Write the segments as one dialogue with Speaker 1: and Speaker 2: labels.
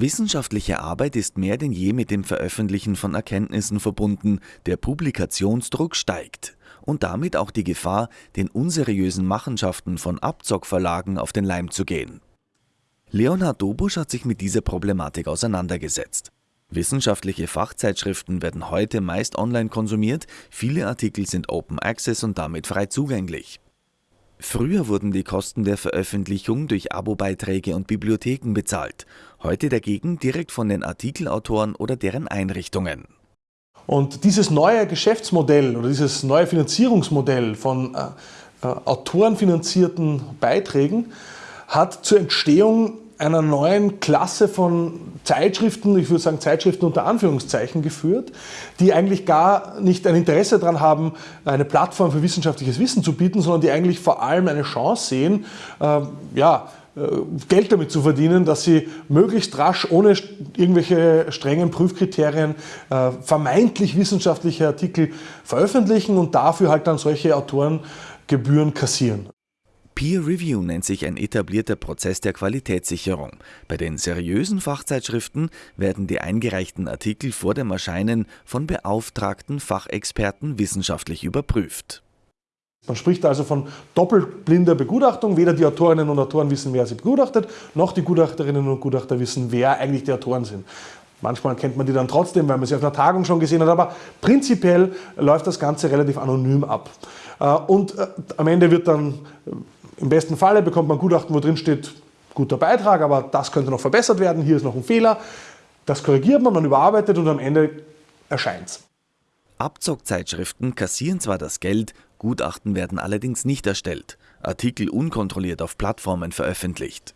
Speaker 1: Wissenschaftliche Arbeit ist mehr denn je mit dem Veröffentlichen von Erkenntnissen verbunden, der Publikationsdruck steigt und damit auch die Gefahr, den unseriösen Machenschaften von Abzockverlagen auf den Leim zu gehen. Leonhard Dobusch hat sich mit dieser Problematik auseinandergesetzt. Wissenschaftliche Fachzeitschriften werden heute meist online konsumiert, viele Artikel sind Open Access und damit frei zugänglich. Früher wurden die Kosten der Veröffentlichung durch Abobeiträge und Bibliotheken bezahlt, heute dagegen direkt von den Artikelautoren oder deren Einrichtungen.
Speaker 2: Und dieses neue Geschäftsmodell oder dieses neue Finanzierungsmodell von äh, äh, autorenfinanzierten Beiträgen hat zur Entstehung einer neuen Klasse von Zeitschriften, ich würde sagen Zeitschriften unter Anführungszeichen geführt, die eigentlich gar nicht ein Interesse daran haben, eine Plattform für wissenschaftliches Wissen zu bieten, sondern die eigentlich vor allem eine Chance sehen, äh, ja, äh, Geld damit zu verdienen, dass sie möglichst rasch ohne irgendwelche strengen Prüfkriterien äh, vermeintlich wissenschaftliche Artikel veröffentlichen und dafür halt dann solche Autorengebühren kassieren.
Speaker 1: Peer Review nennt sich ein etablierter Prozess der Qualitätssicherung. Bei den seriösen Fachzeitschriften werden die eingereichten Artikel vor dem Erscheinen von beauftragten Fachexperten wissenschaftlich überprüft.
Speaker 2: Man spricht also von doppelblinder Begutachtung. Weder die Autorinnen und Autoren wissen, wer sie begutachtet, noch die Gutachterinnen und Gutachter wissen, wer eigentlich die Autoren sind. Manchmal kennt man die dann trotzdem, weil man sie auf einer Tagung schon gesehen hat, aber prinzipiell läuft das Ganze relativ anonym ab. Äh, und äh, am Ende wird dann im besten Falle bekommt man Gutachten, wo drin steht, guter Beitrag, aber das könnte noch verbessert werden, hier ist noch ein Fehler. Das korrigiert man, man überarbeitet und am Ende erscheint es.
Speaker 1: Abzockzeitschriften kassieren zwar das Geld, Gutachten werden allerdings nicht erstellt, Artikel unkontrolliert auf Plattformen veröffentlicht.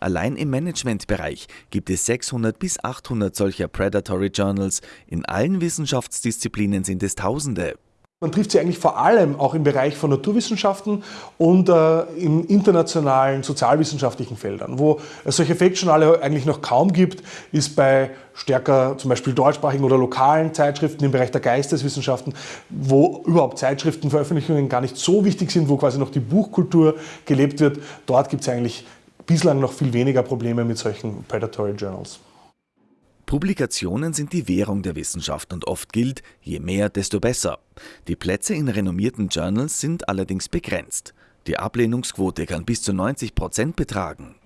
Speaker 1: Allein im Managementbereich gibt es 600 bis 800 solcher Predatory Journals, in allen Wissenschaftsdisziplinen sind es Tausende.
Speaker 2: Man trifft sie eigentlich vor allem auch im Bereich von Naturwissenschaften und äh, in internationalen sozialwissenschaftlichen Feldern. Wo es solche Fake-Journale eigentlich noch kaum gibt, ist bei stärker zum Beispiel deutschsprachigen oder lokalen Zeitschriften im Bereich der Geisteswissenschaften, wo überhaupt Zeitschriftenveröffentlichungen gar nicht so wichtig sind, wo quasi noch die Buchkultur gelebt wird. Dort gibt es eigentlich bislang noch viel weniger Probleme mit solchen Predatory Journals.
Speaker 1: Publikationen sind die Währung der Wissenschaft und oft gilt, je mehr, desto besser. Die Plätze in renommierten Journals sind allerdings begrenzt. Die Ablehnungsquote kann bis zu 90 Prozent betragen.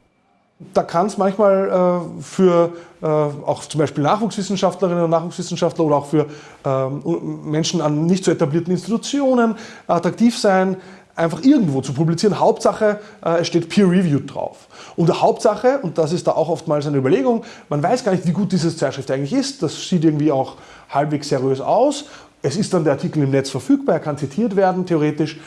Speaker 2: Da kann es manchmal äh, für äh, auch zum Beispiel Nachwuchswissenschaftlerinnen und Nachwuchswissenschaftler oder auch für äh, Menschen an nicht so etablierten Institutionen attraktiv sein, einfach irgendwo zu publizieren. Hauptsache, äh, es steht peer-reviewed drauf. Und der Hauptsache, und das ist da auch oftmals eine Überlegung, man weiß gar nicht, wie gut diese Zeitschrift eigentlich ist. Das sieht irgendwie auch halbwegs seriös aus. Es ist dann der Artikel im Netz verfügbar, er kann zitiert werden, theoretisch.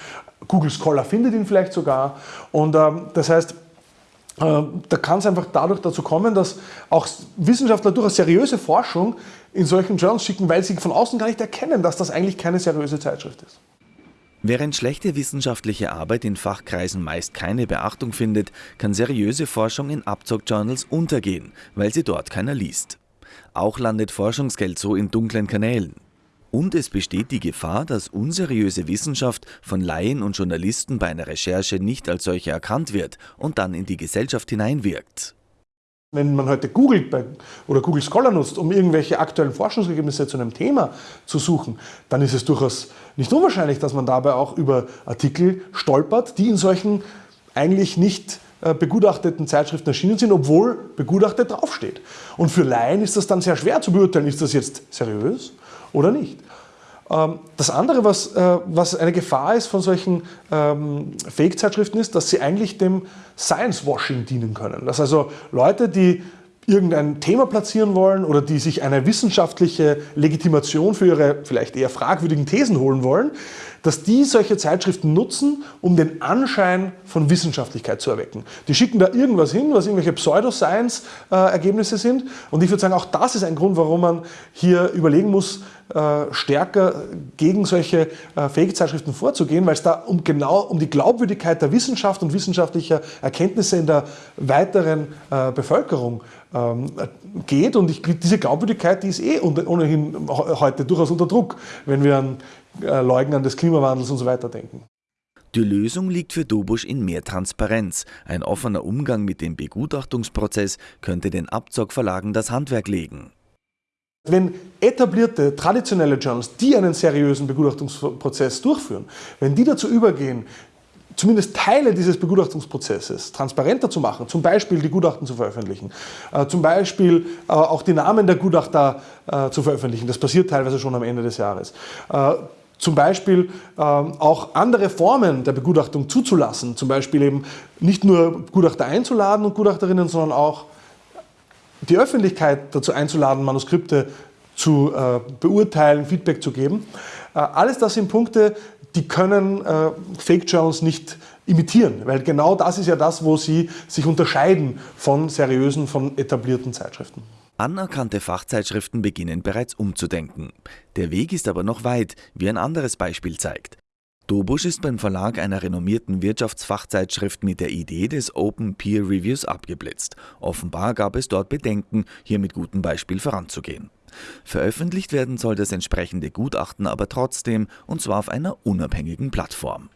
Speaker 2: Google Scholar findet ihn vielleicht sogar. Und ähm, das heißt, äh, da kann es einfach dadurch dazu kommen, dass auch Wissenschaftler durchaus seriöse Forschung in solchen Journals schicken, weil sie von außen gar nicht erkennen, dass das eigentlich keine seriöse Zeitschrift ist.
Speaker 1: Während schlechte wissenschaftliche Arbeit in Fachkreisen meist keine Beachtung findet, kann seriöse Forschung in Abzockjournals untergehen, weil sie dort keiner liest. Auch landet Forschungsgeld so in dunklen Kanälen. Und es besteht die Gefahr, dass unseriöse Wissenschaft von Laien und Journalisten bei einer Recherche nicht als solche erkannt wird und dann in die Gesellschaft hineinwirkt.
Speaker 2: Wenn man heute Google oder Google Scholar nutzt, um irgendwelche aktuellen Forschungsergebnisse zu einem Thema zu suchen, dann ist es durchaus nicht unwahrscheinlich, dass man dabei auch über Artikel stolpert, die in solchen eigentlich nicht äh, begutachteten Zeitschriften erschienen sind, obwohl begutachtet draufsteht. Und für Laien ist das dann sehr schwer zu beurteilen, ist das jetzt seriös oder nicht. Ähm, das andere, was, äh, was eine Gefahr ist von solchen ähm, Fake-Zeitschriften, ist, dass sie eigentlich dem Science-Washing dienen können. Dass also Leute, die irgendein Thema platzieren wollen oder die sich eine wissenschaftliche Legitimation für ihre vielleicht eher fragwürdigen Thesen holen wollen, dass die solche Zeitschriften nutzen, um den Anschein von Wissenschaftlichkeit zu erwecken. Die schicken da irgendwas hin, was irgendwelche Pseudoscience-Ergebnisse sind. Und ich würde sagen, auch das ist ein Grund, warum man hier überlegen muss, äh, stärker gegen solche äh, Fake-Zeitschriften vorzugehen, weil es da um genau um die Glaubwürdigkeit der Wissenschaft und wissenschaftlicher Erkenntnisse in der weiteren äh, Bevölkerung ähm, geht. Und ich, diese Glaubwürdigkeit, die ist eh ohnehin heute durchaus unter Druck, wenn wir an Leugnen des Klimawandels und so weiter denken.
Speaker 1: Die Lösung liegt für Dobusch in mehr Transparenz. Ein offener Umgang mit dem Begutachtungsprozess könnte den Abzockverlagen das Handwerk legen.
Speaker 2: Wenn etablierte, traditionelle Journals, die einen seriösen Begutachtungsprozess durchführen, wenn die dazu übergehen, zumindest Teile dieses Begutachtungsprozesses transparenter zu machen, zum Beispiel die Gutachten zu veröffentlichen, äh, zum Beispiel äh, auch die Namen der Gutachter äh, zu veröffentlichen, das passiert teilweise schon am Ende des Jahres, äh, zum Beispiel ähm, auch andere Formen der Begutachtung zuzulassen, zum Beispiel eben nicht nur Gutachter einzuladen und Gutachterinnen, sondern auch die Öffentlichkeit dazu einzuladen, Manuskripte zu äh, beurteilen, Feedback zu geben. Äh, alles das sind Punkte, die können äh, Fake Journals nicht imitieren, weil genau das ist ja das, wo sie sich unterscheiden von seriösen, von etablierten Zeitschriften.
Speaker 1: Anerkannte Fachzeitschriften beginnen bereits umzudenken. Der Weg ist aber noch weit, wie ein anderes Beispiel zeigt. Dobusch ist beim Verlag einer renommierten Wirtschaftsfachzeitschrift mit der Idee des Open Peer Reviews abgeblitzt. Offenbar gab es dort Bedenken, hier mit gutem Beispiel voranzugehen. Veröffentlicht werden soll das entsprechende Gutachten aber trotzdem, und zwar auf einer unabhängigen Plattform.